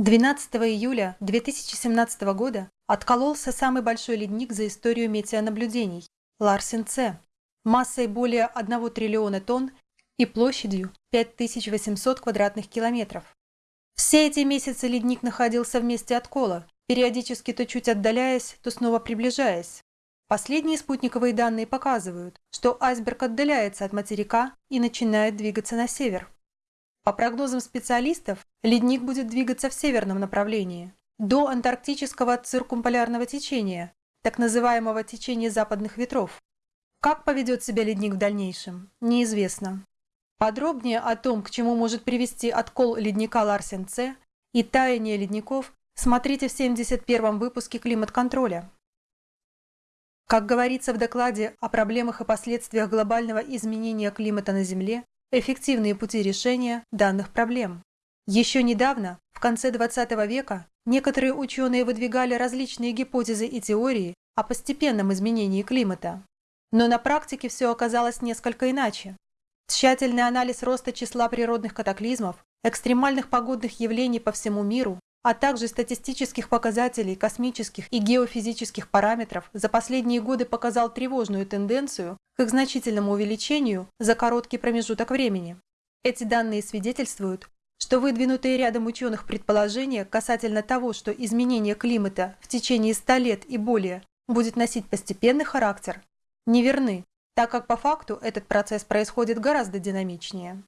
12 июля 2017 года откололся самый большой ледник за историю метеонаблюдений – Ларсен-С, массой более 1 триллиона тонн и площадью 5800 квадратных километров. Все эти месяцы ледник находился в месте откола, периодически то чуть отдаляясь, то снова приближаясь. Последние спутниковые данные показывают, что айсберг отдаляется от материка и начинает двигаться на север. По прогнозам специалистов, ледник будет двигаться в северном направлении, до антарктического циркумполярного течения, так называемого течения западных ветров. Как поведет себя ледник в дальнейшем, неизвестно. Подробнее о том, к чему может привести откол ледника Ларсен-С и таяние ледников, смотрите в 71-м выпуске «Климат-контроля». Как говорится в докладе о проблемах и последствиях глобального изменения климата на Земле, эффективные пути решения данных проблем. Еще недавно, в конце 20 века, некоторые ученые выдвигали различные гипотезы и теории о постепенном изменении климата. Но на практике все оказалось несколько иначе. Тщательный анализ роста числа природных катаклизмов, экстремальных погодных явлений по всему миру, а также статистических показателей космических и геофизических параметров за последние годы показал тревожную тенденцию к значительному увеличению за короткий промежуток времени. Эти данные свидетельствуют, что выдвинутые рядом ученых предположения касательно того, что изменение климата в течение 100 лет и более будет носить постепенный характер, неверны, так как по факту этот процесс происходит гораздо динамичнее.